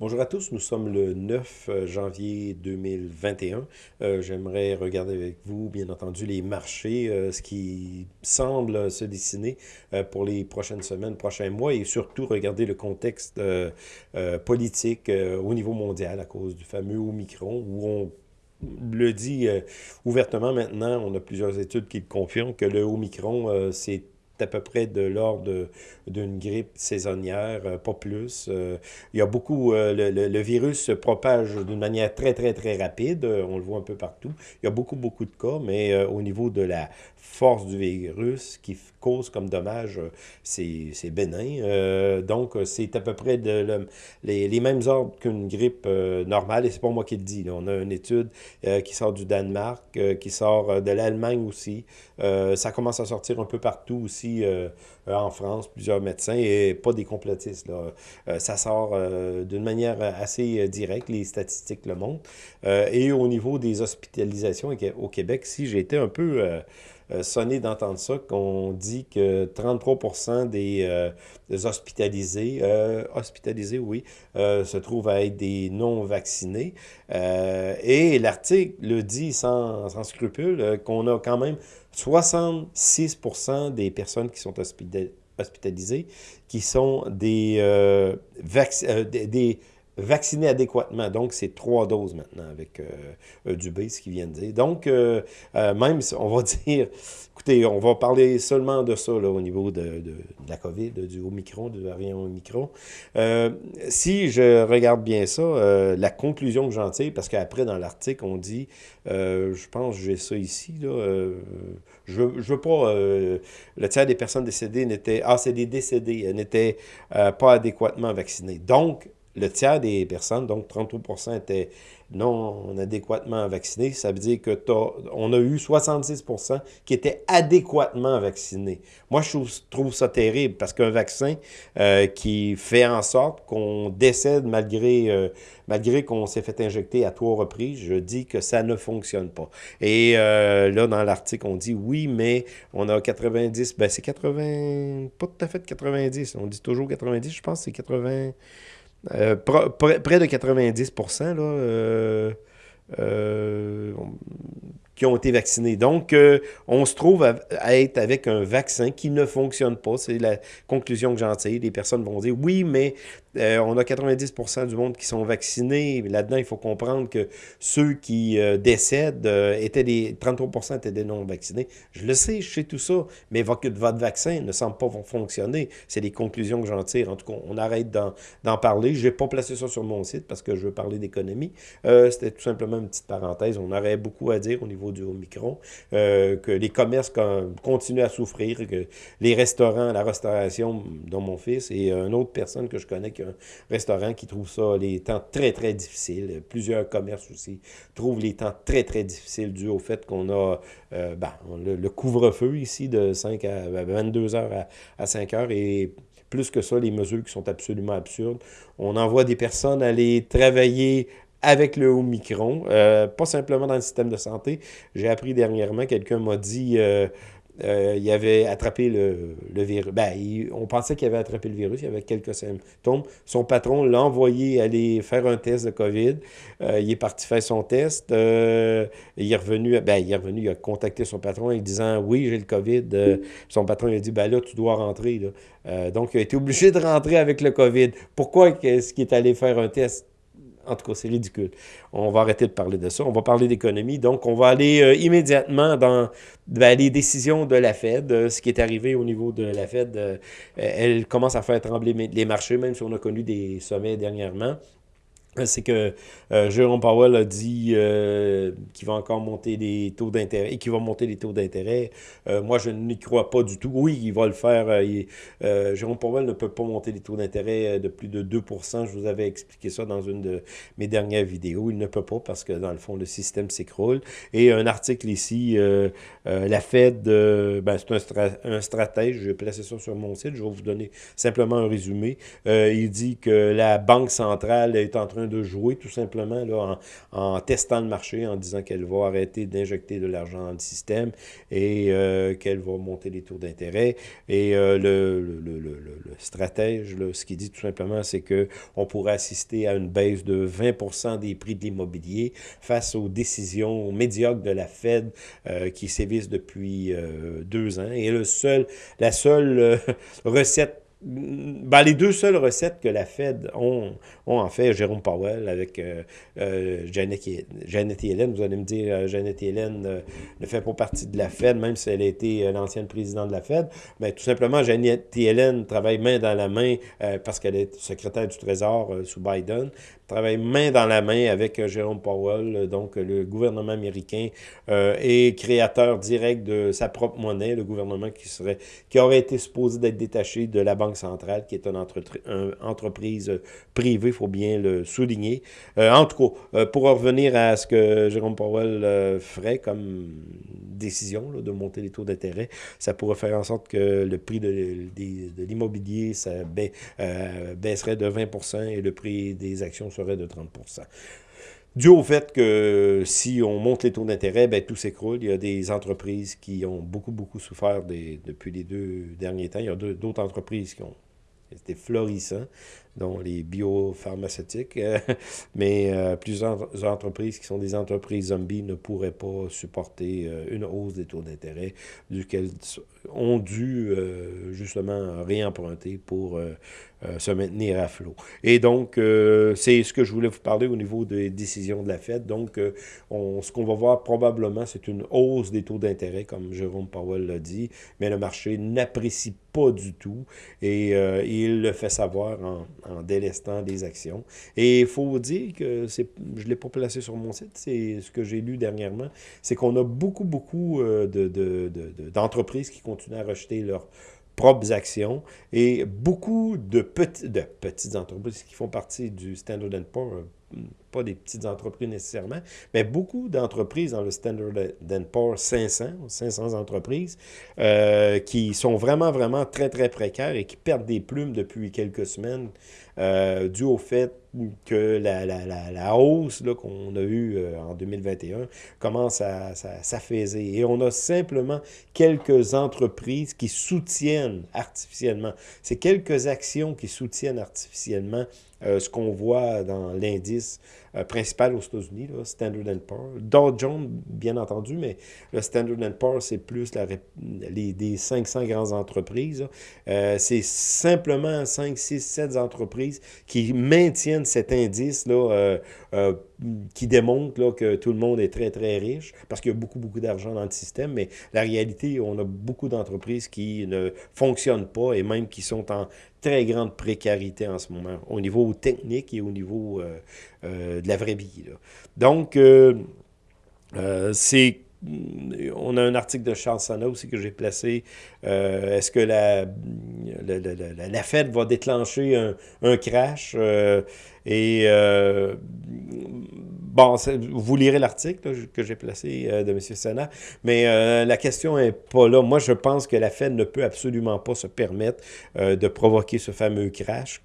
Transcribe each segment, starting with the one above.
Bonjour à tous, nous sommes le 9 euh, janvier 2021. Euh, J'aimerais regarder avec vous, bien entendu, les marchés, euh, ce qui semble se dessiner pour les prochaines semaines, prochains mois, et surtout regarder le contexte politique au niveau mondial à cause du fameux Omicron, où on le dit ouvertement maintenant, on a plusieurs études qui le confirment, que le Omicron, c'est à peu près de l'ordre d'une grippe saisonnière, euh, pas plus. Euh, il y a beaucoup, euh, le, le- virus se propage d'une manière très, très, très rapide. On le voit un peu partout. Il y a beaucoup, beaucoup de cas, mais au niveau de la force du virus, qui cause comme dommage, euh, c'est bénin. Euh, donc, euh, c'est à peu près de, le- les, les mêmes ordres qu'une grippe normale, et c'est pas moi qui le dis. On a une étude qui sort du Danemark, qui sort de l'Allemagne aussi. Ça commence à sortir un peu partout aussi en France, plusieurs médecins, et pas des complotistes. Là. Ça sort d'une manière assez directe, les statistiques le montrent. Et au niveau des hospitalisations au Qué- au Québec, si été un peu sonné d'entendre ça, qu'on dit que 33% des, euh, des hospitalisés, euh, hospitalisés, oui, euh, se trouvent à être des non-vaccinés. Euh, et l'article le dit sans, sans scrupule euh, qu'on a quand même 66% des personnes qui sont hospita- hospitalisées qui sont des, euh, euh, des vaccinés adéquatement. Donc, c'est trois doses maintenant avec euh, Dubé, ce qu'il vient de dire. Donc, euh, euh, même, on va dire, écoutez, on va parler seulement de ça là, au niveau de, de- la COVID, du Omicron, du variant Omicron. Euh, si je regarde bien ça, euh, la conclusion que j'en tire, parce qu'après, dans l'article, on dit, euh, je pense j'ai ça ici, là, je ne veux pas, le tiers des personnes décédées n'étaient, ah, c'est des décédés, n'étaient pas adéquatement vaccinées. Donc, le tiers des personnes, donc 33% étaient non adéquatement vaccinés. Ça veut dire que on a eu 66% qui étaient adéquatement vaccinés. Moi, je trouve, trouve ça terrible parce qu'un vaccin euh, qui fait en sorte qu'on décède malgré, euh, malgré qu'on s'est fait injecter à trois reprises, je dis que ça ne fonctionne pas. Et euh, là, dans l'article, on dit oui, mais on a 90, ben c'est 80, pas tout à fait 90, on dit toujours 90, je pense que c'est 80, euh, près de 90 là, euh, euh, qui ont été vaccinés. Donc, on se trouve à, à être avec un vaccin qui ne fonctionne pas. C'est la conclusion que j'en tire. Les personnes vont dire oui, mais euh, on a 90% du monde qui sont vaccinés. Là-dedans, il faut comprendre que ceux qui euh, décèdent euh, étaient des 33 étaient des non-vaccinés. Je le sais, je sais tout ça, mais votre, vaccin ne semble pas fonctionner. C'est les conclusions que j'en tire. En tout cas, on arrête d'en parler. Je n'ai pas placé ça sur mon site parce que je veux parler d'économie. C'était tout simplement une petite parenthèse. On aurait beaucoup à dire au niveau du Omicron, que les commerces con- continuent à souffrir, que les restaurants, la restauration, dont mon fils et une autre personne que je connais qui a un restaurant qui trouve ça les temps très, très difficiles. Plusieurs commerces aussi trouvent les temps très, très difficiles dû au fait qu'on a euh, ben, le, couvre-feu ici de 5 à 22 heures à, à 5 heures et plus que ça, les mesures qui sont absolument absurdes. On envoie des personnes aller travailler avec le Omicron, euh, pas simplement dans le système de santé. J'ai appris dernièrement, quelqu'un m'a dit euh, euh, il avait attrapé le, le virus. Ben, on pensait qu'il avait attrapé le virus, il avait quelques symptômes. Son patron l'a envoyé aller faire un test de COVID. Euh, il est parti faire son test. Euh, il est revenu, ben, il est revenu, il a contacté son patron en lui disant Oui, j'ai le COVID. Son patron il a dit Ben là, tu dois rentrer. donc, il a été obligé de rentrer avec le COVID. Pourquoi est-ce qu'il est allé faire un test? En tout cas, c'est ridicule. On va arrêter de parler de ça. On va parler d'économie. Donc, on va aller euh, immédiatement dans ben, les décisions de la Fed. Euh, ce qui est arrivé au niveau de la Fed, euh, elle commence à faire trembler les marchés, même si on a connu des sommets dernièrement c'est que euh, Jérôme Powell a dit euh, qu'il va encore monter les taux d'intérêt et qu'il va monter les taux d'intérêt. Euh, moi, je n'y crois pas du tout. Oui, il va le faire. Euh, il- Jérôme Powell ne peut pas monter les taux d'intérêt de plus de 2 Je vous avais expliqué ça dans une de mes dernières vidéos. Il ne peut pas parce que, dans le fond, le système s'écroule. Et un article ici, la Fed, ben, c'est un, stra- un stratège. Je vais placer ça sur mon site. Je vais vous donner simplement un résumé. Il dit que la Banque centrale est en train de jouer tout simplement là, en, testant le marché, en disant qu'elle va arrêter d'injecter de l'argent dans le système et euh, qu'elle va monter les taux d'intérêt. Et euh, le, le, le, le, stratège, là, ce qu'il dit tout simplement, c'est qu'on pourrait assister à une baisse de 20 des prix de l'immobilier face aux décisions médiocres de la Fed euh, qui sévissent depuis deux ans. Et le seul, la seule recette ben, les deux seules recettes que la Fed ont, ont en fait Jérôme Powell avec euh, euh, Janet, Yellen. Vous allez me dire, euh, Janet Yellen ne fait pas partie de la Fed, même si elle a été l'ancienne présidente de la Fed. Mais tout simplement, Janet Yellen travaille main dans la main parce qu'elle est secrétaire du Trésor sous Biden travaille main dans la main avec Jérôme Powell, donc le gouvernement américain est créateur direct de sa propre monnaie, le gouvernement qui serait qui aurait été supposé d'être détaché de la Banque centrale, qui est une, entreprise privée, il faut bien le souligner. Euh, en tout cas, euh, pour revenir à ce que Jérôme Powell euh, ferait comme décision de monter les taux d'intérêt, ça pourrait faire en sorte que le prix de, de, l'immobilier baisserait de 20% et le prix des actions serait de 30 Dû au fait que si on monte les taux d'intérêt, ben, tout s'écroule. Il y a des entreprises qui ont beaucoup, beaucoup souffert depuis les deux derniers temps. Il y a d'autres entreprises qui ont été florissants dont les biopharmaceutiques, euh, mais euh, plusieurs entreprises qui sont des entreprises zombies ne pourraient pas supporter euh, une hausse des taux d'intérêt, duquel ont dû justement réemprunter pour se maintenir à flot. Et donc, c'est ce que je voulais vous parler au niveau des décisions de la Fed. Donc, on, ce qu'on va voir probablement, c'est une hausse des taux d'intérêt, comme Jérôme Powell l'a dit, mais le marché n'apprécie pas du tout et il le fait savoir en, en délestant des actions. Et il faut dire que je ne l'ai pas placé sur mon site, c'est ce que j'ai lu dernièrement, c'est qu'on a beaucoup, beaucoup euh, de, d'entreprises qui continuent à rejeter leurs propres actions et beaucoup de, petites entreprises qui font partie du Standard Poor's, pas des petites entreprises nécessairement, mais beaucoup d'entreprises dans le Standard Poor's 500, 500 entreprises, euh, qui sont vraiment, vraiment très, très précaires et qui perdent des plumes depuis quelques semaines euh, dû au fait que la, la, la, hausse qu'on a eue euh, en 2021 commence à, s'affaiser. Et on a simplement quelques entreprises qui soutiennent artificiellement. C'est quelques actions qui soutiennent artificiellement euh, ce qu'on voit dans l'indice euh, principal aux États-Unis, Standard Poor's. Dow Jones, bien entendu, mais le Standard Poor's, c'est plus la, les, des 500 grandes entreprises. C'est simplement 5, 6, 7 entreprises qui maintiennent cet indice-là qui démontre que tout le monde est très, très riche parce qu'il y a beaucoup, beaucoup d'argent dans le système, mais la réalité, on a beaucoup d'entreprises qui ne fonctionnent pas et même qui sont en très grande précarité en ce moment, au niveau technique et au niveau euh, euh, de la vraie vie. Donc, euh, c'est on a un article de Charles Sana aussi que j'ai placé. Est-ce que la, la, Fed va déclencher un, crash? et Bon, vous lirez l'article que j'ai placé euh, de M. Sana, mais euh, la question n'est pas là. Moi, je pense que la Fed ne peut absolument pas se permettre euh, de provoquer ce fameux crash.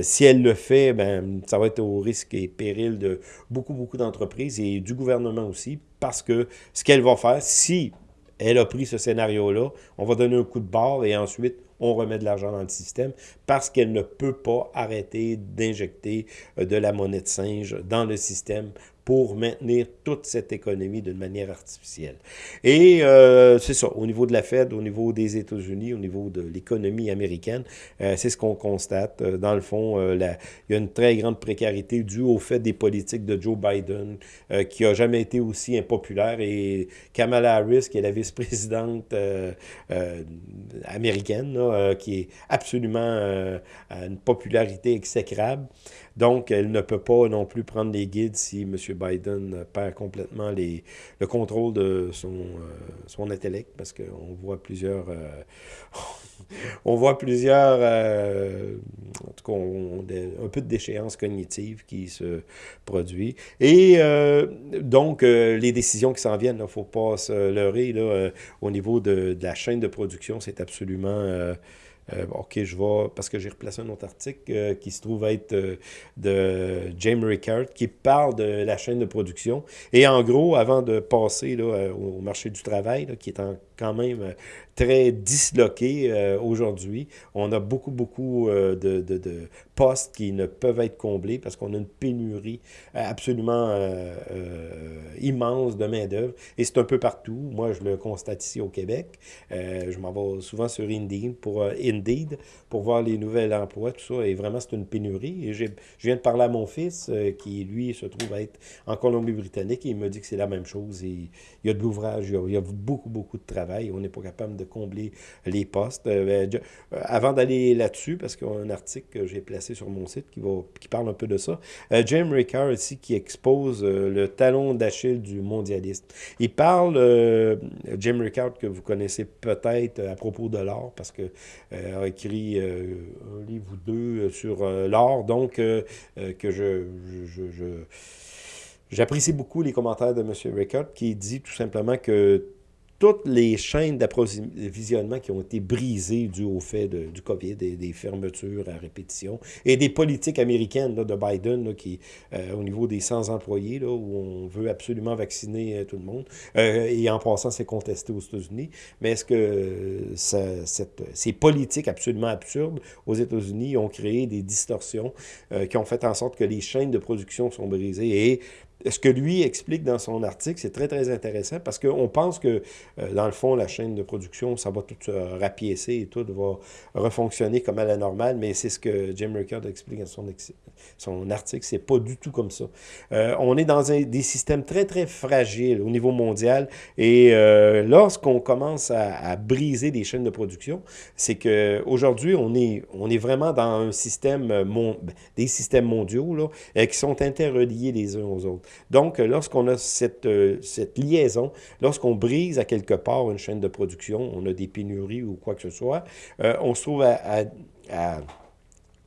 si elle le fait, ben, ça va être au risque et péril de beaucoup, beaucoup d'entreprises et du gouvernement aussi, parce que ce qu'elle va faire, si elle a pris ce scénario-là, on va donner un coup de barre et ensuite on remet de l'argent dans le système parce qu'elle ne peut pas arrêter d'injecter euh, de la monnaie de singe dans le système pour maintenir toute cette économie d'une manière artificielle. Et euh, c'est ça, au niveau de la Fed, au niveau des États-Unis, au niveau de l'économie américaine, euh, c'est ce qu'on constate. Euh, dans le fond, il y a une très grande précarité due au fait des politiques de Joe Biden, qui n'a jamais été aussi impopulaire, et Kamala Harris, qui est la vice-présidente américaine, qui est absolument à une popularité exécrable. Donc, elle ne peut pas non plus prendre les guides si M. Biden perd complètement le contrôle de son, euh, son intellect, parce qu'on voit plusieurs... Euh, on voit plusieurs... Euh, en tout cas, un peu de déchéance cognitive qui se produit. Et donc, les décisions qui s'en viennent, il ne faut pas se leurrer. Au niveau de, la chaîne de production, c'est absolument OK, je vais, parce que j'ai replacé un autre article qui se trouve être de James Ricard, qui parle de la chaîne de production. Et en gros, avant de passer là, au marché du travail, qui est quand même très disloqué euh, aujourd'hui. On a beaucoup, beaucoup euh, de, de, postes qui ne peuvent être comblés parce qu'on a une pénurie absolument euh, immense de main-d'œuvre. Et c'est un peu partout. Moi, je le constate ici au Québec. je m'en vais souvent sur Indeed pour, Indeed pour voir les nouveaux emplois, tout ça. Et vraiment, c'est une pénurie. Et je viens de parler à mon fils qui, lui, se trouve être en Colombie-Britannique et il me dit que c'est la même chose. Et il y a de l'ouvrage, il, y a beaucoup, beaucoup de travail. On n'est pas capable de combler les postes. Euh, ben, euh, avant d'aller là-dessus, parce qu'il y a un article que j'ai placé sur mon site qui, parle un peu de ça, euh, James Ricard ici qui expose le talon d'Achille du mondialiste. Il parle, Jim Ricard que vous connaissez peut-être à propos de l'or, parce que a écrit un livre ou deux sur l'or, donc que J'apprécie beaucoup les commentaires de M. Ricard qui dit tout simplement que toutes les chaînes d'approvisionnement qui ont été brisées dû au fait du COVID des fermetures à répétition et des politiques américaines de Biden qui, euh, au niveau des 100 employés, là, où on veut absolument vacciner euh, tout le monde. Euh, et en passant, c'est contesté aux États-Unis. Mais est-ce que ces politiques absolument absurdes aux États-Unis ont créé des distorsions qui ont fait en sorte que les chaînes de production sont brisées et ce que lui explique dans son article, c'est très, très intéressant parce qu'on pense que, euh, dans le fond, la chaîne de production, ça va tout se rapiécer et tout va refonctionner comme à la normale, mais c'est ce que Jim Rickard explique dans son, son article, c'est pas du tout comme ça. Euh, on est dans des systèmes très, très fragiles au niveau mondial et euh, lorsqu'on commence à, briser des chaînes de production, c'est qu'aujourd'hui, on est, on est vraiment dans un système, ben, des systèmes mondiaux là, qui sont interreliés les uns aux autres. Donc, lorsqu'on a cette, euh, cette liaison, lorsqu'on brise à quelque part une chaîne de production, on a des pénuries ou quoi que ce soit, euh, on se trouve à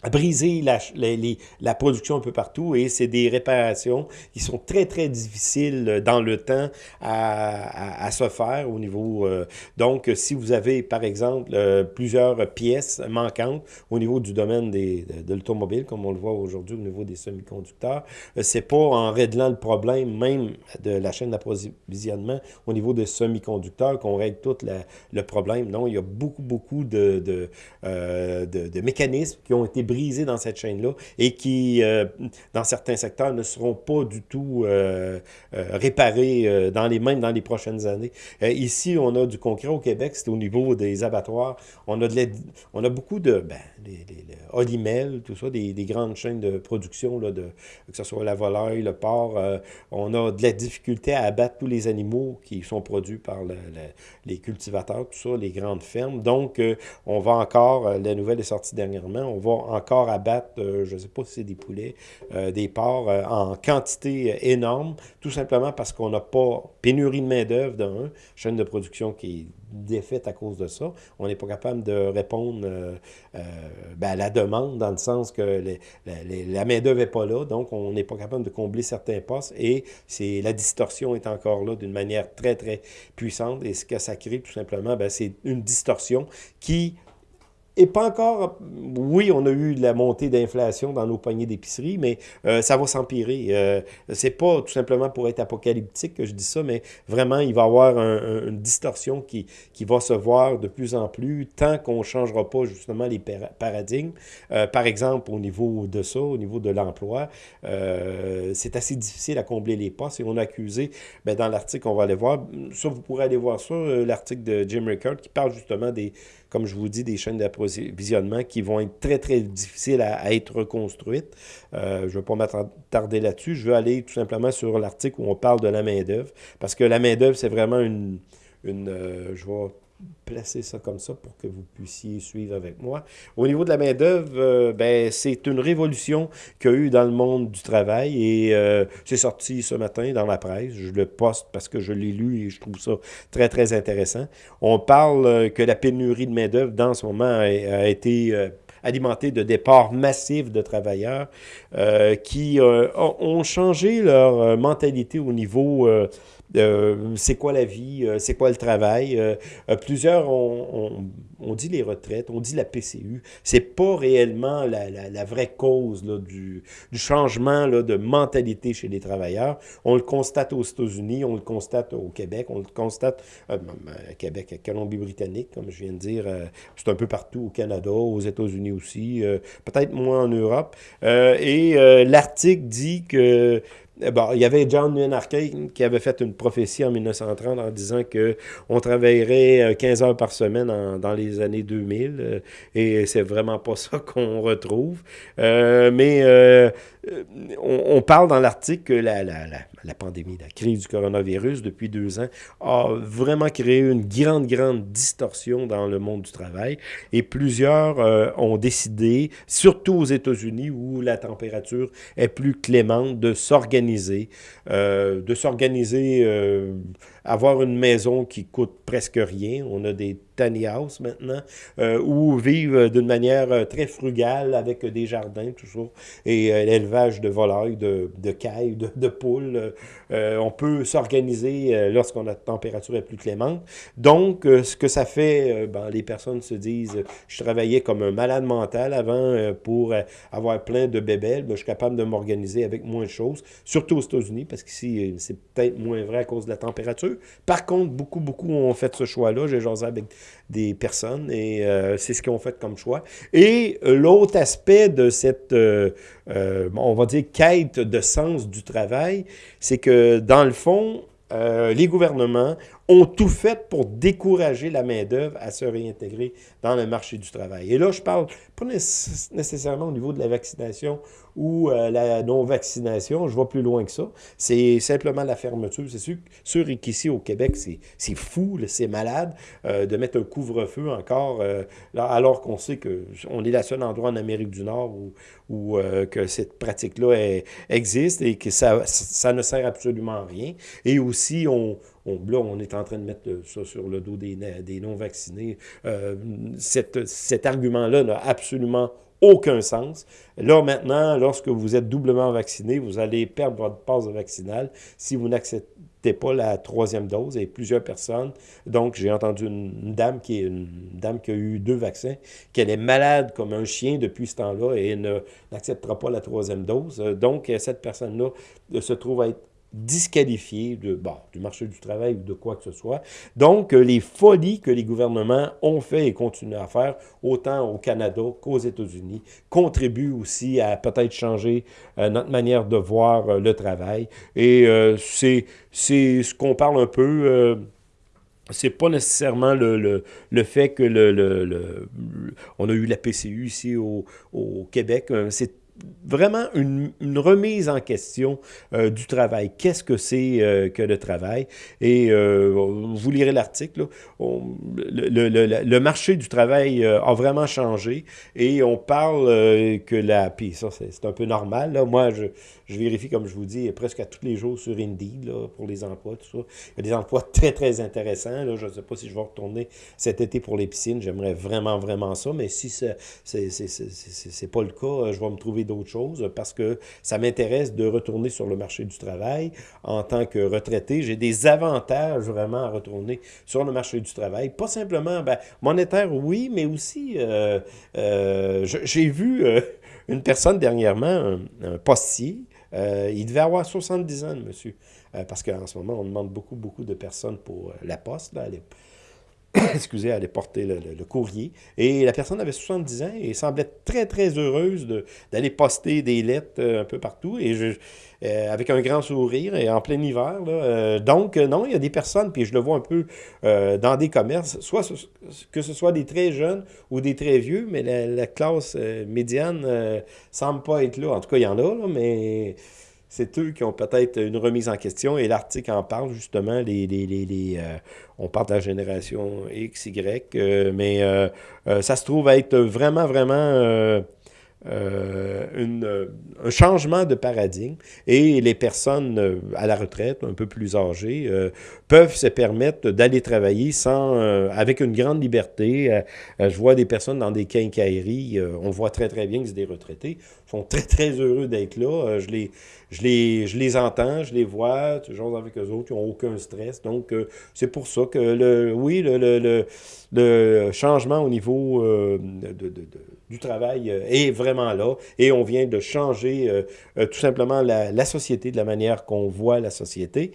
briser la, la, production un peu partout et c'est des réparations qui sont très, très difficiles dans le temps à, à, se faire au niveau... Euh, donc, si vous avez, par exemple, euh, plusieurs pièces manquantes au niveau du domaine des, de, l'automobile, comme on le voit aujourd'hui au niveau des semi-conducteurs, euh, c'est pas en réglant le problème même de la chaîne d'approvisionnement au niveau des semi-conducteurs qu'on règle tout le problème. Non, il y a beaucoup, beaucoup de, de, de mécanismes qui ont été brisés dans cette chaîne-là et qui, euh, dans certains secteurs, ne seront pas du tout euh, euh, réparés dans les mêmes dans les prochaines années. ici, on a du concret au Québec, c'est au niveau des abattoirs. On a, de on a beaucoup de, ben, les, Olimel, tout ça, des, grandes chaînes de production, là, de, que ce soit la volaille, le porc. on a de la difficulté à abattre tous les animaux qui sont produits par les cultivateurs, tout ça, les grandes fermes. Donc, on va encore, la nouvelle est sortie dernièrement, on va encore encore à battre, euh, je ne sais pas si c'est des poulets, euh, des porcs euh, en quantité énorme, tout simplement parce qu'on n'a pas pénurie de main-d'œuvre d'un, chaîne de production qui est défaite à cause de ça. On n'est pas capable de répondre ben, à la demande, dans le sens que la main-d'œuvre n'est pas là, donc on n'est pas capable de combler certains postes et la distorsion est encore là d'une manière très, très puissante. Et ce que ça crée, tout simplement, ben, c'est une distorsion qui et pas encore, oui, on a eu la montée d'inflation dans nos paniers d'épicerie, mais euh, ça va s'empirer. Euh, c'est pas tout simplement pour être apocalyptique que je dis ça, mais vraiment, il va y avoir une distorsion qui, qui va se voir de plus en plus tant qu'on ne changera pas justement les paradigmes. Euh, par exemple, au niveau de ça, au niveau de l'emploi, c'est assez difficile à combler les postes et on a accusé, ben, dans l'article, on va aller voir, ça, vous pourrez aller voir ça, l'article de Jim Rickard qui parle justement des comme je vous dis, des chaînes d'approvisionnement qui vont être très, très difficiles à, être reconstruites. Euh, je ne vais pas m'attarder là-dessus. Je veux aller tout simplement sur l'article où on parle de la main-d'œuvre, parce que la main-d'œuvre, c'est vraiment une... une euh, je vais placer ça comme ça pour que vous puissiez suivre avec moi. Au niveau de la main-d'œuvre, euh, ben, c'est une révolution qu'il y a eu dans le monde du travail et euh, c'est sorti ce matin dans la presse. Je le poste parce que je l'ai lu et je trouve ça très, très intéressant. On parle euh, que la pénurie de main-d'œuvre dans ce moment a, été alimentée de départs massifs de travailleurs qui ont changé leur mentalité au niveau c'est quoi la vie, c'est quoi le travail? plusieurs ont, dit les retraites, on dit la PCU. C'est pas réellement la, vraie cause du, changement là, de mentalité chez les travailleurs. On le constate aux États-Unis, on le constate au Québec, on le constate à Québec, à Colombie-Britannique, comme je viens de dire. c'est un peu partout au Canada, aux États-Unis aussi, peut-être moins en Europe. et l'article dit que bon, il y avait John Menarche qui avait fait une prophétie en 1930 en disant que on travaillerait 15 euh, heures par semaine dans les années 2000 euh, et c'est vraiment pas ça qu'on retrouve. Euh, mais on, parle dans l'article que la, la, la, la, pandémie, la crise du coronavirus depuis deux ans a vraiment créé une grande, grande distorsion dans le monde du travail et plusieurs ont décidé, surtout aux États-Unis où la température est plus clémente, de s'organiser euh, de s'organiser, euh, avoir une maison qui coûte presque rien. On a des tiny house maintenant, euh, ou vivre d'une manière euh, très frugale avec des jardins toujours, et euh, l'élevage de volailles, de, de cailles, de, poules. on peut s'organiser lorsqu'on a température est plus clémente. Donc, ce que ça fait, ben, les personnes se disent, je travaillais comme un malade mental avant pour avoir plein de bébés, ben, je suis capable de m'organiser avec moins de choses, surtout aux États-Unis, parce qu'ici, c'est peut-être moins vrai à cause de la température. Par contre, beaucoup, beaucoup ont fait ce choix-là. J'ai jasé avec des personnes et euh, c'est ce qu'ils ont fait comme choix. Et euh, l'autre aspect de cette, euh, on va dire, quête de sens du travail, c'est que dans le fond, les gouvernements ont tout fait pour décourager la main-d'œuvre à se réintégrer dans le marché du travail. Et là, je parle pas nécessairement au niveau de la vaccination ou euh, la non-vaccination, je vais plus loin que ça. C'est simplement la fermeture. C'est sûr, sûr qu'ici au Québec, c'est fou, c'est malade euh, de mettre un couvre-feu encore, euh, alors qu'on sait qu'on est le seul endroit en Amérique du Nord où, où que cette pratique-là existe et que ça, ça ne sert absolument à rien. Et aussi, on, on, là, on est en train de mettre ça sur le dos des, non-vaccinés. Euh, cet argument-là n'a absolument aucun sens. Là, maintenant, lorsque vous êtes doublement vacciné, vous allez perdre votre passe vaccinale si vous n'acceptez pas la troisième dose. Et plusieurs personnes, donc j'ai entendu une, dame qui est une dame qui a eu deux vaccins, qu'elle est malade comme un chien depuis ce temps-là et n'acceptera pas la troisième dose. Donc, cette personne-là se trouve à être disqualifié de, bon, du marché du travail ou de quoi que ce soit. Donc, euh, les folies que les gouvernements ont fait et continuent à faire, autant au Canada qu'aux États-Unis, contribuent aussi à peut-être changer euh, notre manière de voir euh, le travail. Et c'est ce qu'on parle un peu c'est pas nécessairement le, le, fait que le, le, on a eu la PCU ici au, au Québec, c'est vraiment une, remise en question euh, du travail. Qu'est-ce que c'est euh, que le travail? Et euh, vous lirez l'article. Le, le, marché du travail a vraiment changé et on parle que la... Puis ça, c'est un peu normal. Là. Moi, je, je, vérifie, comme je vous dis, presque à tous les jours sur Indeed là, pour les emplois, tout ça. Il y a des emplois très, très intéressants. Là. Je ne sais pas si je vais retourner cet été pour les piscines. J'aimerais vraiment, vraiment ça. Mais si ce n'est pas le cas, je vais me trouver d'autres choses parce que ça m'intéresse de retourner sur le marché du travail en tant que retraité. J'ai des avantages vraiment à retourner sur le marché du travail. Pas simplement ben, monétaire, oui, mais aussi, euh, euh, j'ai vu euh, une personne dernièrement, un, postier, il devait avoir 70 ans, monsieur, parce qu'en ce moment, on demande beaucoup, beaucoup de personnes pour la poste. Là, excusez, aller porter le, courrier. Et la personne avait 70 ans et semblait très, très heureuse d'aller poster des lettres euh, un peu partout. Et je, euh, avec un grand sourire et en plein hiver. Euh, donc, non, il y a des personnes, puis je le vois un peu dans des commerces, soit que ce soit des très jeunes ou des très vieux, mais la, classe médiane ne semble pas être là. En tout cas, il y en a, là, mais c'est eux qui ont peut-être une remise en question et l'article en parle justement, les, les, les, euh, on parle de la génération X, Y, euh, mais euh, ça se trouve être vraiment, vraiment une, un changement de paradigme et les personnes à la retraite, un peu plus âgées, peuvent se permettre d'aller travailler sans, avec une grande liberté. je vois des personnes dans des quincailleries, on voit très très bien que c'est des retraités, sont très très heureux d'être là. je les je les, je les entends, je les vois, toujours avec eux autres, ils n'ont aucun stress. Donc, euh, c'est pour ça que, le, oui, le, le, le changement au niveau euh, de, du travail euh, est vraiment là et on vient de changer tout simplement la, société, de la manière qu'on voit la société.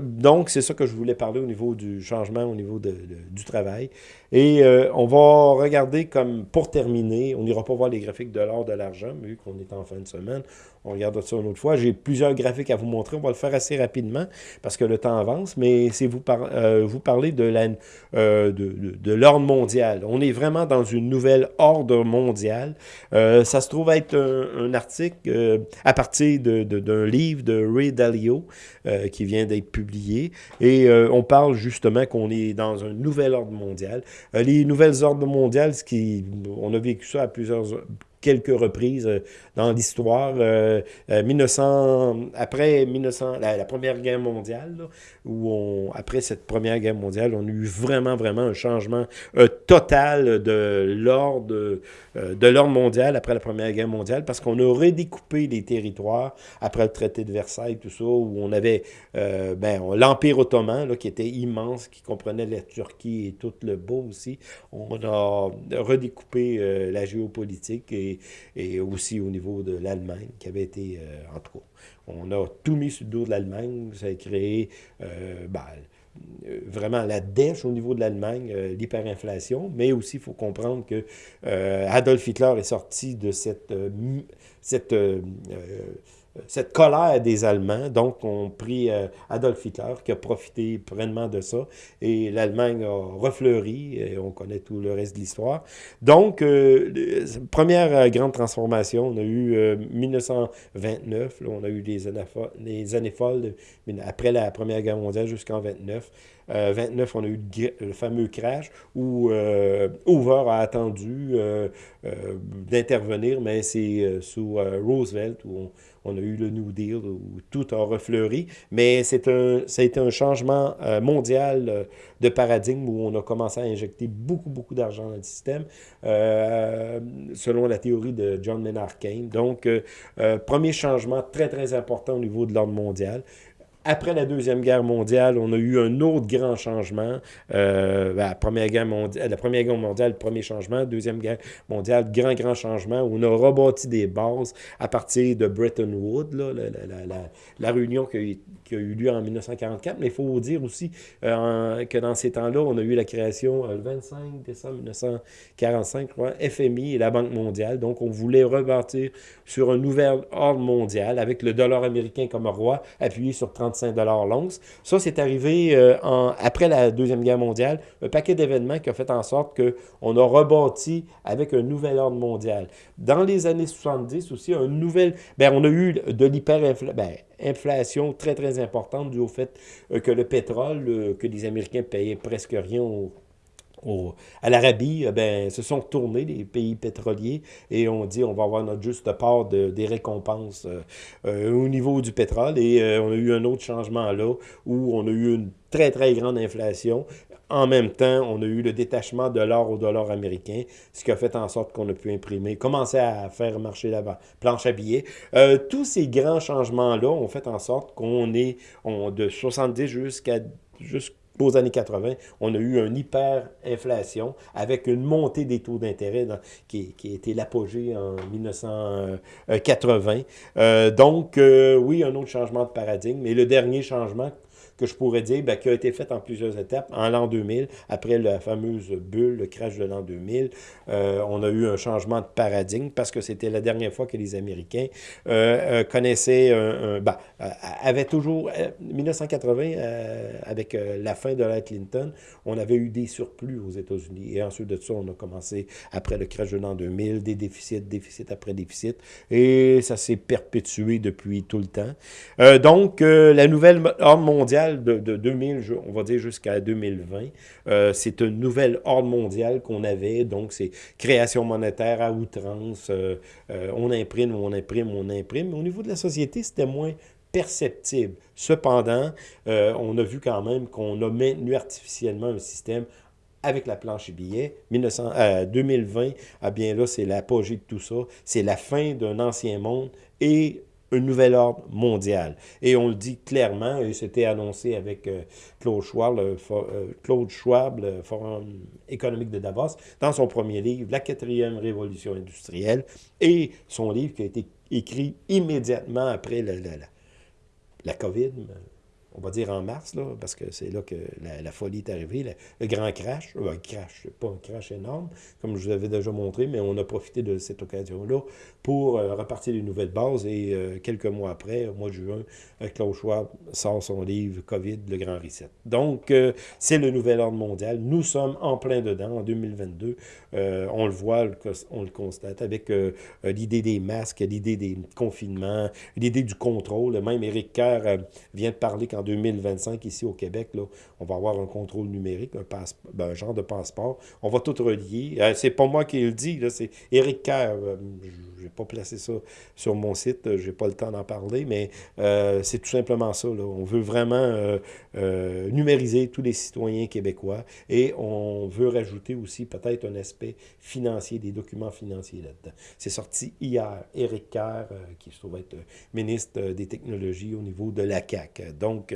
donc, c'est ça que je voulais parler au niveau du changement, au niveau du travail. Et on va regarder comme, pour terminer, on n'ira pas voir les graphiques de l'or, de l'argent, vu qu'on est en fin de semaine, on regarde ça une autre fois. J'ai plusieurs graphiques à vous montrer. On va le faire assez rapidement parce que le temps avance, mais c'est vous, euh, parler de l'ordre euh, de, de, mondial. On est vraiment dans une nouvelle ordre mondiale. Euh, ça se trouve être un, article à partir d'un livre de Ray Dalio qui vient d'être publié. Et on parle justement qu'on est dans un nouvel ordre mondial. Les nouvelles ordres mondiales, ce qui, on a vécu ça à plusieurs quelques reprises euh, dans l'histoire. 1900, euh, euh, après 1900, la, Première Guerre mondiale, où après cette Première Guerre mondiale, on a eu vraiment, vraiment un changement total de l'ordre de l'ordre mondial après la Première Guerre mondiale, parce qu'on a redécoupé les territoires après le traité de Versailles, tout ça, où on avait ben, l'Empire ottoman, là, qui était immense, qui comprenait la Turquie et tout le beau aussi. On a redécoupé la géopolitique et et, aussi au niveau de l'Allemagne, qui avait été, euh, en tout cas, on a tout mis sur le dos de l'Allemagne, ça a créé euh, ben, euh, vraiment la dèche au niveau de l'Allemagne, l'hyperinflation, mais aussi il faut comprendre que Adolf Hitler est sorti de cette, cette cette colère des Allemands. Donc, on prit euh, Adolf Hitler qui a profité pleinement de ça et l'Allemagne a refleuri et on connaît tout le reste de l'histoire. Donc, euh, première euh, grande transformation, on a eu 1929, là, on a eu les années folles après la Première Guerre mondiale jusqu'en 29. 29, on a eu le fameux crash où Hoover a attendu d'intervenir, mais c'est sous Roosevelt où on, a eu le New Deal où tout a refleuri, mais c'est un, été un changement euh, mondial euh, de paradigme où on a commencé à injecter beaucoup, beaucoup d'argent dans le système, euh, selon la théorie de John Maynard Keynes. Donc, premier changement très, très important au niveau de l'ordre mondial. Après la Deuxième Guerre mondiale, on a eu un autre grand changement. Euh, la, première guerre mondiale, la premier changement. Deuxième Guerre mondiale, grand, grand changement. On a rebâti des bases à partir de Bretton Woods, la, réunion qui, qui, a eu lieu en 1944. Mais il faut dire aussi euh, que dans ces temps-là, on a eu la création euh, le 25 décembre 1945, je crois, FMI et la Banque mondiale. Donc, on voulait rebâtir sur un nouvel ordre mondial avec le dollar américain comme roi, appuyé sur 30 l'once. Ça, c'est arrivé euh, après la Deuxième Guerre mondiale, un paquet d'événements qui a fait en sorte qu'on a rebâti avec un nouvel ordre mondial. Dans les années 70 aussi, un nouvel, ben, on a eu de l'hyperinflation ben, très, très importante dû au fait euh, que le pétrole, euh, que les Américains payaient presque rien au à l'Arabie, eh ben, se sont tournés les pays pétroliers et on dit on va avoir notre juste part de, des récompenses euh, euh, au niveau du pétrole. Et euh, on a eu un autre changement là où on a eu une très, très grande inflation. En même temps, on a eu le détachement de l'or au dollar américain, ce qui a fait en sorte qu'on a pu imprimer, commencer à faire marcher la planche à billets. tous ces grands changements-là ont fait en sorte qu'on est on, de 70 jusqu'à aux années 80, on a eu une hyperinflation avec une montée des taux d'intérêt qui, a été l'apogée en 1980. Euh, donc, euh, oui, un autre changement de paradigme. Et le dernier changement que je pourrais dire, ben, qui a été faite en plusieurs étapes. En l'an 2000, après la fameuse bulle, le crash de l'an 2000, euh, on a eu un changement de paradigme parce que c'était la dernière fois que les Américains euh, euh, connaissaient, un, ben, avaient toujours, 1980, avec la fin de la Clinton, on avait eu des surplus aux États-Unis. Et ensuite de ça, on a commencé, après le crash de l'an 2000, des déficits, déficits après déficits. Et ça s'est perpétué depuis tout le temps. donc, la nouvelle ordre mondiale de, 2000, on va dire jusqu'à 2020, euh, c'est une nouvelle ordre mondiale qu'on avait, donc c'est création monétaire à outrance, euh, on imprime, on imprime, on imprime. au niveau de la société, c'était moins perceptible. Cependant, on a vu quand même qu'on a maintenu artificiellement un système avec la planche et billets. 1900, 2020, ah bien là, c'est l'apogée de tout ça. C'est la fin d'un ancien monde et un nouvel ordre mondial. Et on le dit clairement, et c'était annoncé avec euh, Claude Schwab, le, euh, Claude Schwab, le Forum économique de Davos, dans son premier livre, La quatrième révolution industrielle, et son livre qui a été écrit immédiatement après la, la, la, la COVID, on va dire en mars, là, parce que c'est là que la, folie est arrivée, le grand crash, euh, un crash, pas un crash énorme, comme je vous avais déjà montré, mais on a profité de cette occasion-là pour euh, repartir des nouvelles bases, et euh, quelques mois après, au mois de juin, Klaus Schwab sort son livre « COVID, le grand reset ». Donc, c'est le nouvel ordre mondial. Nous sommes en plein dedans, en 2022. on le voit, on le constate, avec l'idée des masques, l'idée des confinements, l'idée du contrôle. Même Éric Kerr vient de parler qu'en 2025, ici au Québec, là, on va avoir un contrôle numérique, un, ben, un genre de passeport. On va tout relier. Euh, c'est pas moi qui le dis, c'est Éric Kerr. Euh, je n'ai pas placé ça sur mon site, je n'ai pas le temps d'en parler, mais euh, c'est tout simplement ça. On veut vraiment numériser tous les citoyens québécois et on veut rajouter aussi peut-être un aspect financier, des documents financiers là-dedans. C'est sorti hier. Éric Kerr, qui se trouve être ministre des Technologies au niveau de la CAQ. Donc,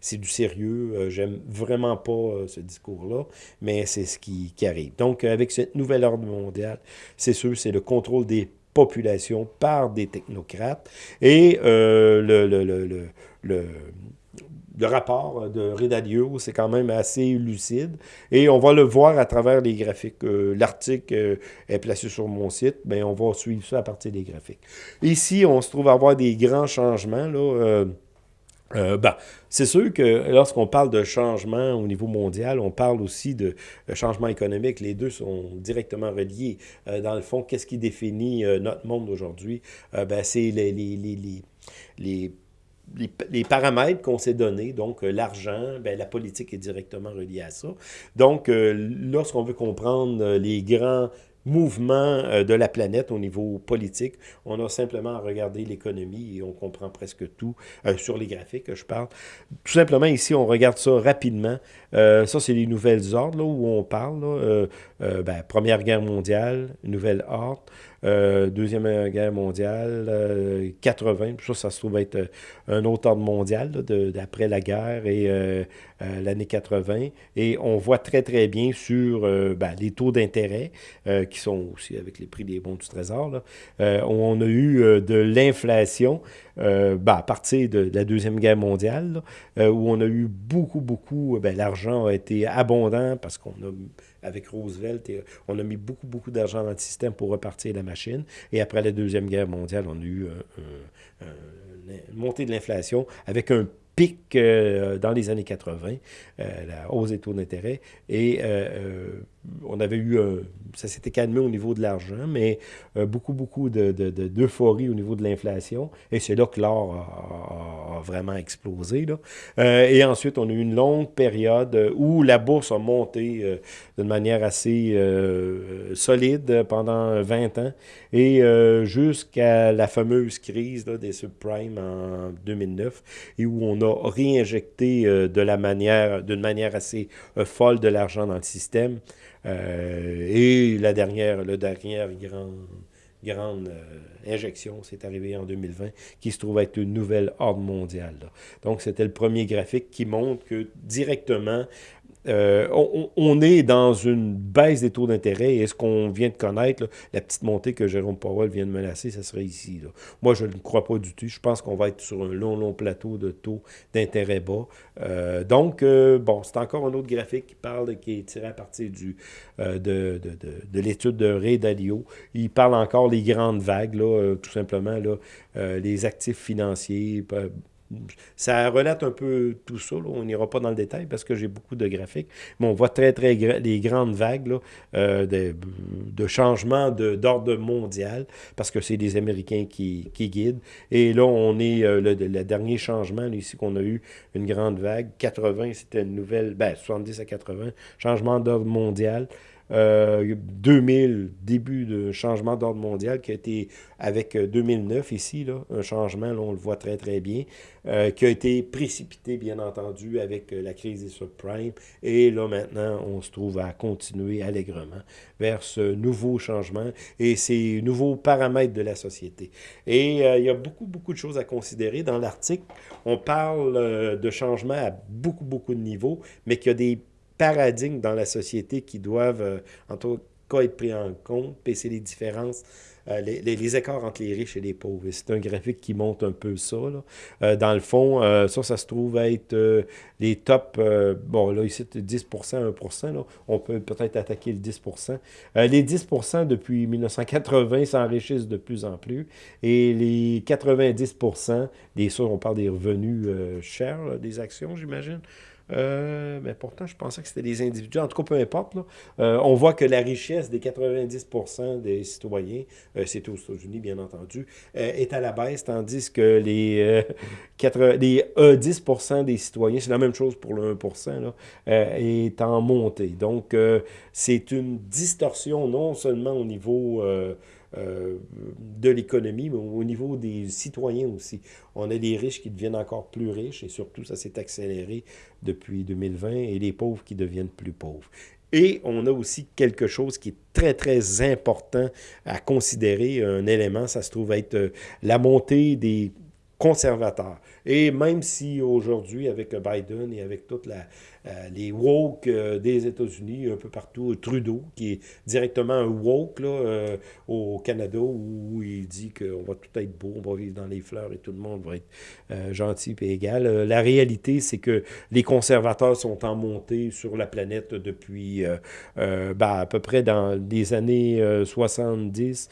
c'est du sérieux. J'aime vraiment pas euh, ce discours-là, mais c'est ce qui, arrive. Donc, avec cette nouvelle ordre mondiale, c'est sûr, c'est le contrôle des populations par des technocrates. Et euh, le, le, le, le, rapport de Redalio, c'est quand même assez lucide. Et on va le voir à travers les graphiques. Euh, l'article est placé sur mon site, mais on va suivre ça à partir des graphiques. Ici, on se trouve à avoir des grands changements. Là, euh, ben, c'est sûr que lorsqu'on parle de changement au niveau mondial, on parle aussi de changement économique. Les deux sont directement reliés. Euh, dans le fond, qu'est-ce qui définit euh, notre monde aujourd'hui? ben, c'est les, les, les, les les, paramètres qu'on s'est donnés, donc l'argent, ben, la politique est directement reliée à ça. Donc, lorsqu'on veut comprendre les grands mouvement euh, de la planète au niveau politique. On a simplement à regarder l'économie et on comprend presque tout euh, sur les graphiques, je parle. Tout simplement, ici, on regarde ça rapidement. Euh, ça, c'est les nouvelles ordres là, où on parle. Ben, Première Guerre mondiale, nouvelle ordre. Deuxième Guerre mondiale, 80, ça, ça se trouve être un autre ordre mondial d'après la guerre et euh, l'année 80. Et on voit très, très bien sur euh, ben, les taux d'intérêt, euh, qui sont aussi avec les prix des bons du Trésor, là, on a eu de l'inflation ben, à partir de, la Deuxième Guerre mondiale, où on a eu beaucoup, beaucoup, ben, l'argent a été abondant parce qu'on a avec Roosevelt, on a mis beaucoup, beaucoup d'argent dans le système pour repartir la machine. Et après la Deuxième Guerre mondiale, on a eu une montée de l'inflation avec un pic euh, dans les années 80, euh, la hausse des taux d'intérêt, et euh, on avait eu, ça s'était calmé au niveau de l'argent, mais beaucoup, beaucoup d'euphorie de, au niveau de l'inflation, et c'est là que l'or a, vraiment explosé. Là. et ensuite, on a eu une longue période où la bourse a monté d'une manière assez solide pendant 20 ans, et jusqu'à la fameuse crise des subprimes en 2009, et où on a réinjecté euh, de la manière, d'une manière assez euh, folle de l'argent dans le système. Euh, et la dernière, le dernière grande, grande injection, c'est arrivé en 2020, qui se trouve être une nouvelle ordre mondiale. Donc, c'était le premier graphique qui montre que directement, euh, on, est dans une baisse des taux d'intérêt et ce qu'on vient de connaître, la petite montée que Jérôme Powell vient de menacer, ça serait ici. Moi, je ne crois pas du tout. Je pense qu'on va être sur un long, long plateau de taux d'intérêt bas. Euh, donc, euh, bon, c'est encore un autre graphique qui parle, qui est tiré à partir du, de, de, de, l'étude de Ray Dalio. Il parle encore des grandes vagues, tout simplement, là, les actifs financiers, ça relate un peu tout ça. On n'ira pas dans le détail parce que j'ai beaucoup de graphiques. Mais on voit très, très les grandes vagues euh, de, de changement d'ordre mondial parce que c'est les Américains qui, qui, guident. Et là, on est euh, le, dernier changement ici qu'on a eu, une grande vague. 80, c'était une nouvelle, ben, 70 à 80, changement d'ordre mondial. 2000, euh, début de changement d'ordre mondial qui a été avec 2009 euh, ici, là, un changement, on le voit très très bien, euh, qui a été précipité bien entendu avec la crise des subprimes. Et là maintenant, on se trouve à continuer allègrement vers ce nouveau changement et ces nouveaux paramètres de la société. Et il y a beaucoup beaucoup de choses à considérer. Dans l'article, on parle de changement à beaucoup beaucoup de niveaux, mais qu'il y a des paradigmes dans la société qui doivent, euh, en tout cas, être pris en compte, et c'est les différences, euh, les, écarts entre les riches et les pauvres. C'est un graphique qui montre un peu ça. Euh, dans le fond, ça, ça se trouve être les top, bon, là, ici, 10% 1 là. on peut peut-être attaquer le 10% Les 10% depuis 1980 s'enrichissent de plus en plus, et les 90 des ça, on parle des revenus chers, des actions, j'imagine, euh, mais pourtant, je pensais que c'était des individus. En tout cas, peu importe. Euh, on voit que la richesse des 90 des citoyens, euh, c'est aux États-Unis, bien entendu, est à la baisse, tandis que les, 10% des citoyens, c'est la même chose pour le 1 là, est en montée. Donc, c'est une distorsion non seulement au niveau euh, de l'économie, mais au niveau des citoyens aussi. On a les riches qui deviennent encore plus riches et surtout, ça s'est accéléré depuis 2020 et les pauvres qui deviennent plus pauvres. Et on a aussi quelque chose qui est très, très important à considérer, un élément, ça se trouve être euh, la montée des conservateurs. Et même si aujourd'hui, avec Biden et avec toutes la, les woke euh, des États-Unis, un peu partout, Trudeau, qui est directement un woke là, euh, au Canada, où il dit qu'on va tout être beau, on va vivre dans les fleurs et tout le monde va être gentil et égal. la réalité, c'est que les conservateurs sont en montée sur la planète depuis ben, à peu près dans les années 70.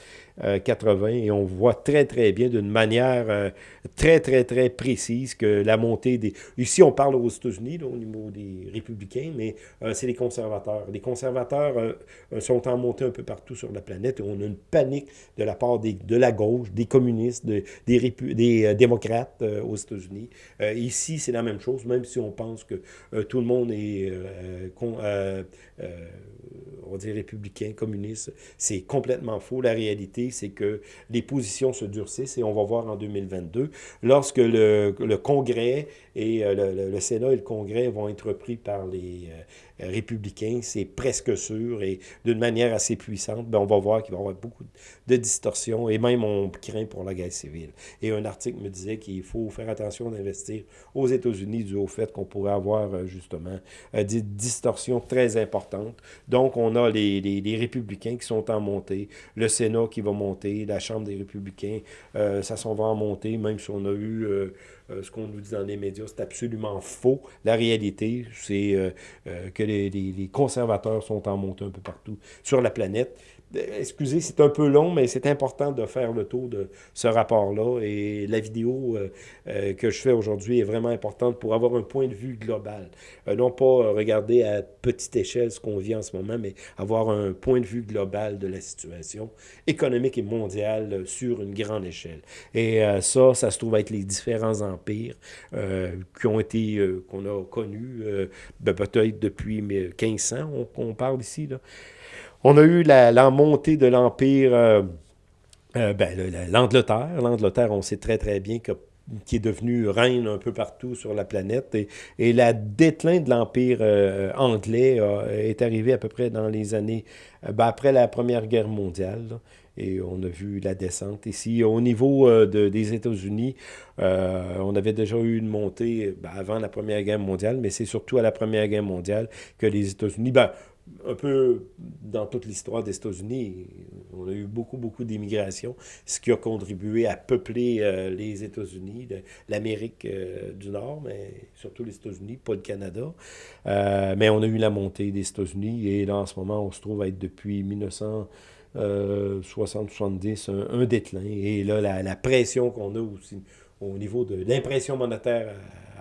80 et on voit très très bien d'une manière très très très précise que la montée des... Ici on parle aux États-Unis au niveau des républicains, mais euh, c'est les conservateurs. Les conservateurs euh, sont en montée un peu partout sur la planète on a une panique de la part de la gauche, des communistes, des, euh, démocrates aux États-Unis. ici, c'est la même chose, même si on pense que tout le monde est on dire républicain, communiste, c'est complètement faux. La réalité, c'est que les positions se durcissent et on va voir en 2022, lorsque le, Congrès et euh, le, Sénat et le Congrès vont être pris par les euh, républicains, c'est presque sûr, et d'une manière assez puissante, ben, on va voir qu'il va y avoir beaucoup de distorsions, et même on craint pour la guerre civile. Et un article me disait qu'il faut faire attention d'investir aux États-Unis dû au fait qu'on pourrait avoir euh, justement des distorsions très importantes. Donc, on a les, républicains qui sont en montée, le Sénat qui va monter, la Chambre des républicains, ça s'en va en montée, même si on a eu euh, ce qu'on nous dit dans les médias, c'est absolument faux. La réalité, c'est euh, euh, que les, les, conservateurs sont en montée un peu partout sur la planète. Excusez, c'est un peu long, mais c'est important de faire le tour de ce rapport-là. Et la vidéo euh, euh, que je fais aujourd'hui est vraiment importante pour avoir un point de vue global. Euh, non pas regarder à petite échelle ce qu'on vit en ce moment, mais avoir un point de vue global de la situation économique et mondiale sur une grande échelle. Et ça, ça se trouve être les différents empires qui ont été, qu'on a connus, ben, peut-être depuis 1500, on, on parle ici, là. On a eu la, montée de l'Empire, euh, euh, ben, l'Angleterre. L'Angleterre, on sait très très bien que qui est devenu reine un peu partout sur la planète. Et, la déclin de l'Empire euh, anglais est arrivé à peu près dans les années, ben, après la Première Guerre mondiale. et on a vu la descente ici. Au niveau de, des États-Unis, on avait déjà eu une montée ben, avant la Première Guerre mondiale, mais c'est surtout à la Première Guerre mondiale que les États-Unis... Ben, un peu dans toute l'histoire des États-Unis, on a eu beaucoup, beaucoup d'immigration, ce qui a contribué à peupler euh, les États-Unis, l'Amérique euh, du Nord, mais surtout les États-Unis, pas le Canada. Euh, mais on a eu la montée des États-Unis et là, en ce moment, on se trouve à être depuis 1960-70 un, un, déclin. Et là, la, pression qu'on a aussi au niveau de l'impression monétaire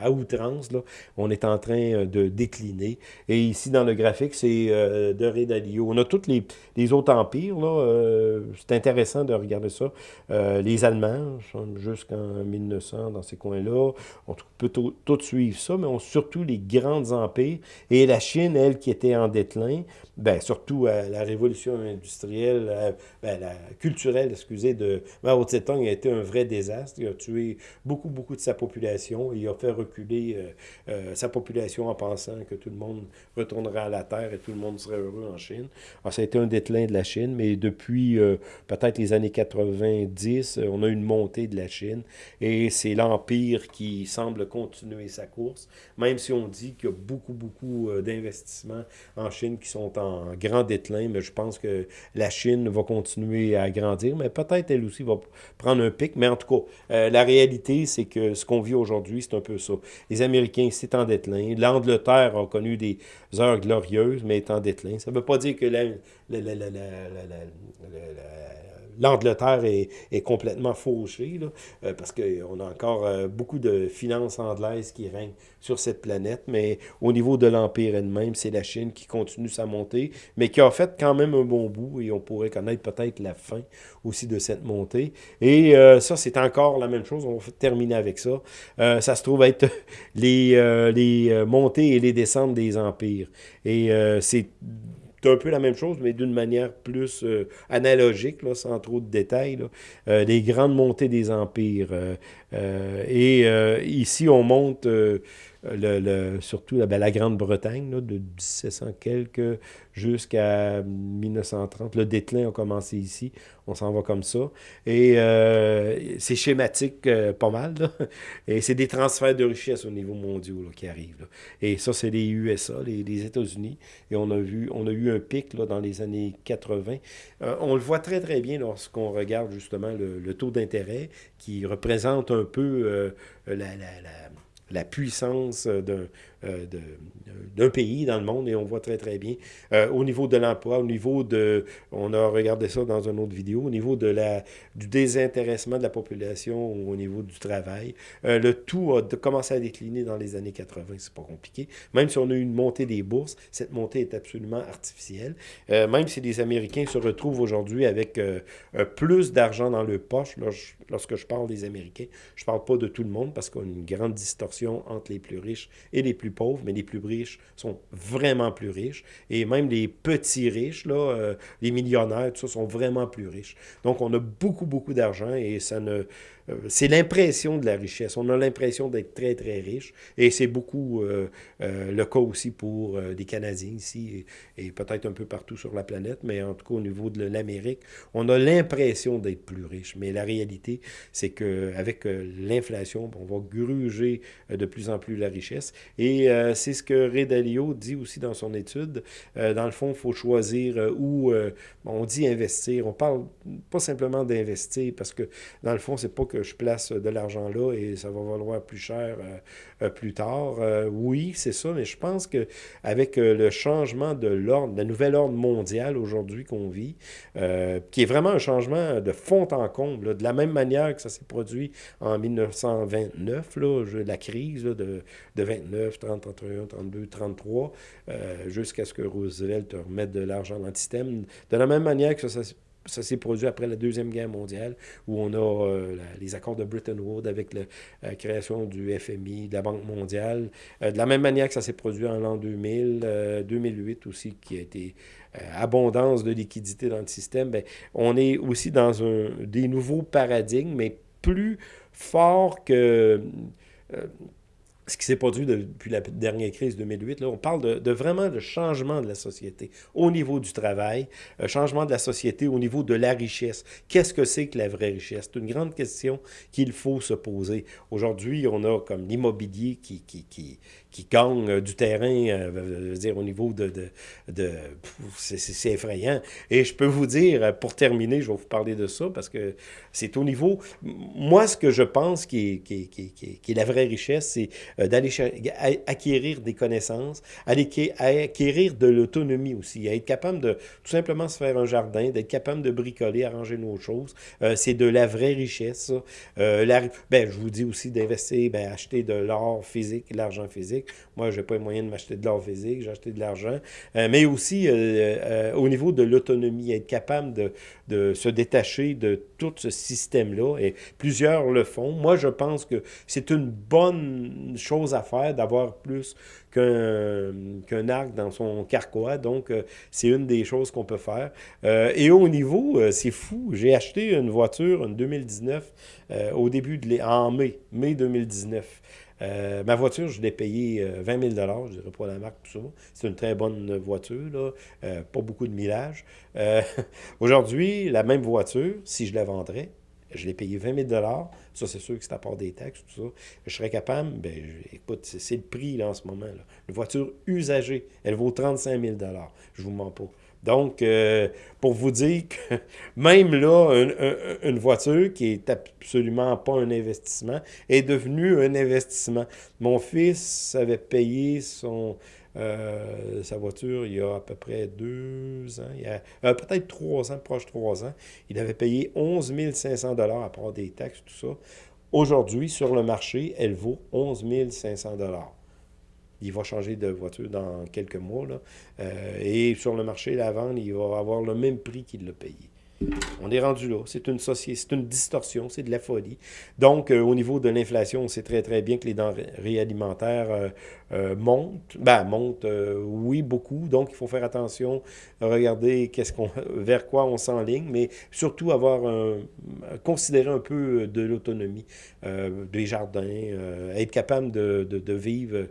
outrance. Là. On est en train euh, de décliner. Et ici, dans le graphique, c'est euh, de Ray Dalio. On a tous les, les autres empires. Euh, c'est intéressant de regarder ça. les Allemands, jusqu'en 1900, dans ces coins-là. On peut tout, suivre ça, mais on, surtout les grands empires. Et la Chine, elle, qui était en déclin, ben, surtout la révolution industrielle, ben, culturelle, excusez, de Mao Tse-tung a été un vrai désastre. Il a tué beaucoup, beaucoup de sa population. Il a fait reculer euh, euh, sa population en pensant que tout le monde retournerait à la Terre et tout le monde serait heureux en Chine. Alors, ça a été un déclin de la Chine, mais depuis euh, peut-être les années 90, on a une montée de la Chine et c'est l'Empire qui semble continuer sa course, même si on dit qu'il y a beaucoup, beaucoup d'investissements en Chine qui sont en grand déclin, mais je pense que la Chine va continuer à grandir, mais peut-être elle aussi va prendre un pic, mais en tout cas, la réalité, c'est que ce qu'on vit aujourd'hui, c'est un peu ça. Les Américains, c'est en déclin. L'Angleterre a connu des heures glorieuses, mais est en déclin. Ça ne veut pas dire que la, l'Angleterre est, complètement fauchée, là, euh, parce qu'on a encore euh, beaucoup de finances anglaises qui règnent sur cette planète, mais au niveau de l'Empire elle-même, c'est la Chine qui continue sa montée, mais qui a fait quand même un bon bout, et on pourrait connaître peut-être la fin aussi de cette montée. Et euh, ça, c'est encore la même chose, on va terminer avec ça. ça se trouve être les, les montées et les descentes des empires. Et c'est c'est un peu la même chose, mais d'une manière plus euh, analogique, là, sans trop de détails. Là. Euh, les grandes montées des empires. Euh, et ici, on monte le, surtout ben, la Grande-Bretagne, de 1700 quelques jusqu'à 1930. Le déclin a commencé ici. On s'en va comme ça. Et euh, c'est schématique euh, pas mal. Et c'est des transferts de richesse au niveau mondial qui arrivent. Et ça, c'est les USA, les, États-Unis. Et on a, vu, on a eu un pic là, dans les années 80. Euh, on le voit très, très bien lorsqu'on regarde justement le, taux d'intérêt qui représente un peu la la puissance d'un euh, d'un pays dans le monde et on voit très, très bien. Euh, au niveau de l'emploi, au niveau de, on a regardé ça dans une autre vidéo, au niveau de la, du désintéressement de la population, au niveau du travail, euh, le tout a commencé à décliner dans les années 80, c'est pas compliqué. Même si on a eu une montée des bourses, cette montée est absolument artificielle. même si les Américains se retrouvent aujourd'hui avec plus d'argent dans le poche, lorsque je parle des Américains, je parle pas de tout le monde parce qu'on a une grande distorsion entre les plus riches et les plus pauvres, mais les plus riches sont vraiment plus riches. Et même les petits riches, là, euh, les millionnaires, tout ça, sont vraiment plus riches. Donc, on a beaucoup, beaucoup d'argent et ça ne euh, c'est l'impression de la richesse. On a l'impression d'être très, très riche. Et c'est beaucoup euh, le cas aussi pour des Canadiens ici et, peut-être un peu partout sur la planète, mais en tout cas au niveau de l'Amérique, on a l'impression d'être plus riche. Mais la réalité, c'est qu'avec l'inflation, on va gruger de plus en plus la richesse. Et c'est ce que Ray Dalio dit aussi dans son étude. dans le fond, il faut choisir où on dit investir. On parle pas simplement d'investir parce que dans le fond, c'est pas que je place de l'argent là et ça va valoir plus cher euh, euh, plus tard. Euh, oui, c'est ça, mais je pense qu'avec le changement de l'ordre, le nouvel ordre mondial aujourd'hui qu'on vit, qui est vraiment un changement de fond en comble, de la même manière que ça s'est produit en 1929, là, la crise de, de 29, 30, 31, 32, 33, jusqu'à ce que Roosevelt remette de l'argent dans le système. De la même manière que ça, ça s'est produit après la Deuxième Guerre mondiale, où on a euh, les accords de Bretton Woods avec la euh, création du FMI, de la Banque mondiale. Euh, de la même manière que ça s'est produit en l'an 2000, 2008 aussi, qui a été abondance de liquidités dans le système, bien, on est aussi dans un, des nouveaux paradigmes, mais plus forts que ce qui s'est produit depuis la dernière crise 2008. Là, on parle de, vraiment de changement de la société au niveau du travail, un changement de la société au niveau de la richesse. Qu'est-ce que c'est que la vraie richesse? C'est une grande question qu'il faut se poser. Aujourd'hui, on a comme l'immobilier qui, qui, qui, gagne euh, du terrain, euh, dire, au niveau de... de, de c'est effrayant. Et je peux vous dire, euh, pour terminer, je vais vous parler de ça, parce que c'est au niveau... Moi, ce que je pense qui qui est, qui est, qui est la vraie richesse, c'est d'aller acquérir des connaissances, aller acquérir de l'autonomie aussi, être capable de tout simplement se faire un jardin, d'être capable de bricoler, arranger nos choses. c'est de la vraie richesse. La, ben, je vous dis aussi d'investir, ben, acheter de l'or physique, l'argent physique. Moi, je n'ai pas les moyens de m'acheter de l'or physique, j'ai acheté de l'argent. mais aussi au niveau de l'autonomie, être capable de, de se détacher de tout ce système-là. Et plusieurs le font. Moi, je pense que c'est une bonne chose à faire d'avoir plus qu'un arc dans son carquois. Donc, euh, c'est une des choses qu'on peut faire. Euh, et au niveau, euh, c'est fou, j'ai acheté une voiture, une 2019, au début de en mai, mai 2019. Euh, ma voiture, je l'ai payée 20 000 je dirais pas la marque, tout ça. C'est une très bonne voiture, là. Pas beaucoup de millage. Aujourd'hui, la même voiture, si je la vendrais, je l'ai payée 20 000 Ça, c'est sûr que c'est à part des taxes, tout ça. Je serais capable, ben, écoute, c'est le prix là, en ce moment. Là. Une voiture usagée, elle vaut 35 000 Je vous mens pas. Donc, euh, pour vous dire que même là, une, voiture qui est absolument pas un investissement est devenue un investissement. Mon fils avait payé son, euh, sa voiture il y a à peu près deux ans, euh, peut-être trois ans, proche trois ans. Il avait payé 11 500 à part des taxes, tout ça. Aujourd'hui, sur le marché, elle vaut 11 500 il va changer de voiture dans quelques mois. Là. Euh, et sur le marché, la vente, il va avoir le même prix qu'il l'a payé. On est rendu là. C'est une c'est une distorsion, c'est de la folie. Donc, euh, au niveau de l'inflation, on sait très, très bien que les denrées alimentaires euh, montent. Ben, montent, oui, beaucoup. Donc, il faut faire attention, regarder qu'est-ce vers quoi on s'enligne, mais surtout avoir un, considérer un peu de l'autonomie, des jardins, être capable de, de, de vivre euh,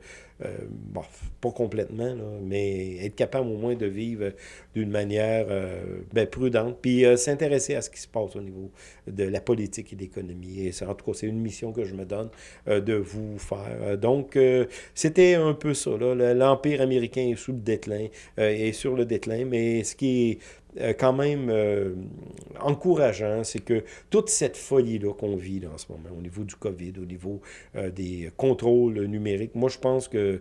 bon, pas complètement, mais être capable au moins de vivre d'une manière euh, ben, prudente, puis euh, s'intéresser à ce qui se passe au niveau de la politique et de l'économie. Et en tout cas, c'est une mission que je me donne de vous faire. donc, c'était un peu ça. L'Empire américain est sous le déclin, est sur le déclin, mais ce qui est euh, quand même euh, encourageant, c'est que toute cette folie-là qu'on vit en ce moment, au niveau du COVID, au niveau euh, des contrôles numériques, moi je pense que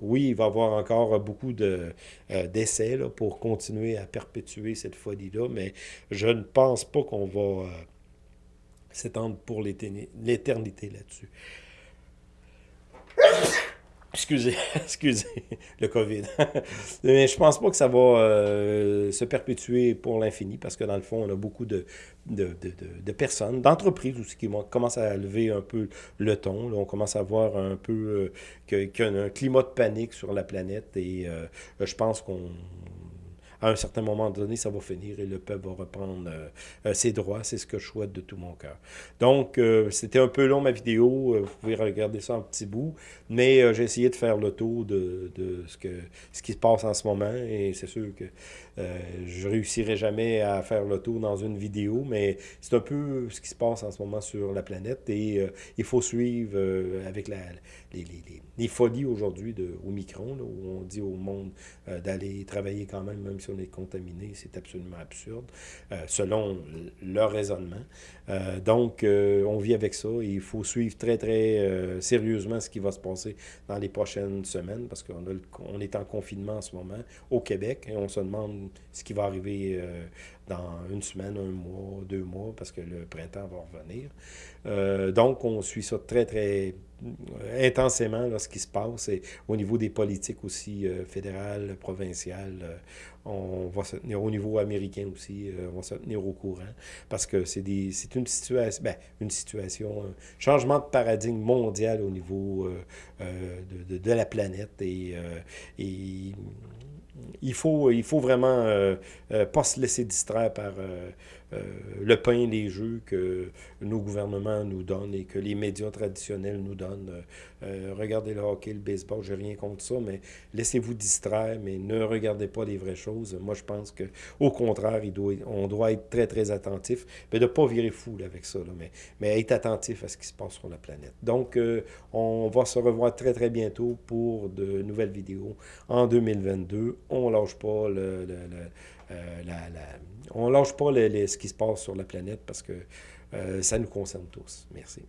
oui, il va y avoir encore beaucoup d'essais pour continuer à perpétuer cette folie-là, mais je ne pense pas qu'on va s'étendre pour l'éternité là-dessus. Excusez, excusez, le COVID. Mais je pense pas que ça va euh, se perpétuer pour l'infini parce que dans le fond, on a beaucoup de, de, de, de personnes, d'entreprises aussi qui commencent à lever un peu le ton. on commence à voir un peu euh, qu'il y a un climat de panique sur la planète et euh, je pense qu'on à un certain moment donné, ça va finir et le peuple va reprendre euh, euh, ses droits. C'est ce que je souhaite de tout mon cœur. Donc, euh, c'était un peu long ma vidéo. Vous pouvez regarder ça en petit bout. Mais j'ai essayé de faire le tour de, de, ce, que, ce qui se passe en ce moment. Et c'est sûr que je réussirai jamais à faire le tour dans une vidéo. Mais c'est un peu ce qui se passe en ce moment sur la planète. Et il faut suivre avec la, les, les, les folies aujourd'hui au Micron, où on dit au monde d'aller travailler quand même, même si on est contaminé, c'est absolument absurde, euh, selon leur raisonnement. Euh, donc, euh, on vit avec ça et il faut suivre très, très sérieusement ce qui va se passer dans les prochaines semaines parce qu'on on est en confinement en ce moment au Québec et on se demande ce qui va arriver dans une semaine, un mois, deux mois, parce que le printemps va revenir. donc, on suit ça très, très intensément là, ce qui se passe. Et au niveau des politiques aussi fédérales, provinciales, on va se tenir au niveau américain aussi, euh, on va se tenir au courant. Parce que c'est une situation, ben, une situation, un changement de paradigme mondial au niveau euh, euh, de, de, la planète. Et, et il faut, il faut vraiment euh, euh, pas se laisser distraire par euh, le pain, les jeux que nos gouvernements nous donnent et que les médias traditionnels nous donnent. regardez le hockey, le baseball, j'ai rien contre ça, mais laissez-vous distraire, mais ne regardez pas les vraies choses. Moi, je pense que au contraire, il doit, on doit être très, très attentif, mais de ne pas virer fou avec ça, mais, mais être attentif à ce qui se passe sur la planète. Donc, on va se revoir très, très bientôt pour de nouvelles vidéos en 2022 on lâche pas le, euh, on lâche pas ce qui se passe sur la planète parce que euh, ça nous concerne tous. Merci.